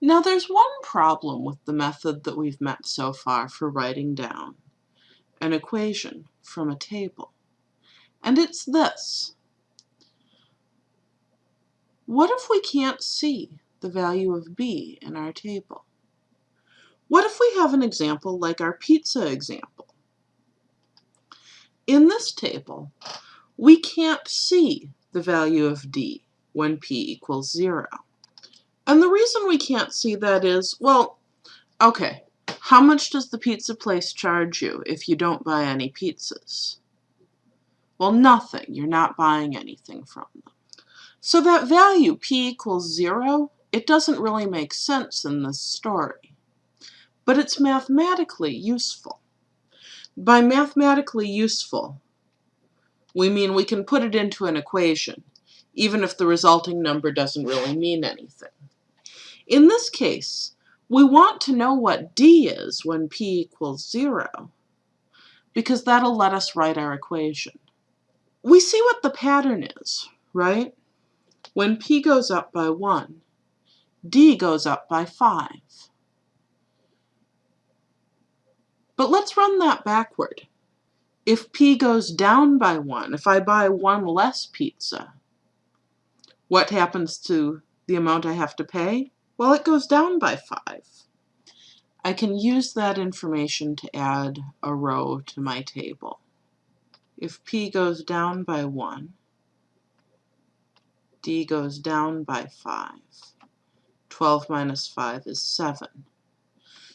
Now there's one problem with the method that we've met so far for writing down an equation from a table. And it's this. What if we can't see the value of b in our table? What if we have an example like our pizza example? In this table, we can't see the value of d when p equals 0. And the reason we can't see that is, well, okay, how much does the pizza place charge you if you don't buy any pizzas? Well, nothing. You're not buying anything from them. So that value, p equals 0, it doesn't really make sense in this story. But it's mathematically useful. By mathematically useful, we mean we can put it into an equation, even if the resulting number doesn't really mean anything. In this case, we want to know what d is when p equals 0, because that'll let us write our equation. We see what the pattern is, right? When p goes up by 1, d goes up by 5. But let's run that backward. If p goes down by 1, if I buy one less pizza, what happens to the amount I have to pay? Well, it goes down by 5. I can use that information to add a row to my table. If p goes down by 1, d goes down by 5. 12 minus 5 is 7.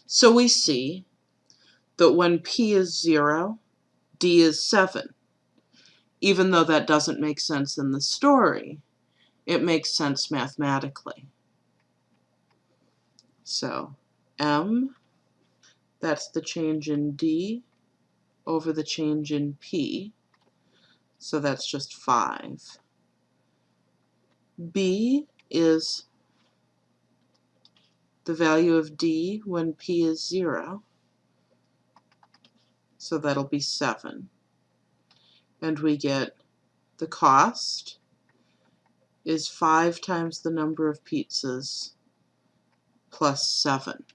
So we see that when p is 0, d is 7. Even though that doesn't make sense in the story, it makes sense mathematically. So m, that's the change in d over the change in p. So that's just 5. b is the value of d when p is 0. So that'll be 7. And we get the cost is 5 times the number of pizzas plus 7.